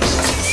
Stop.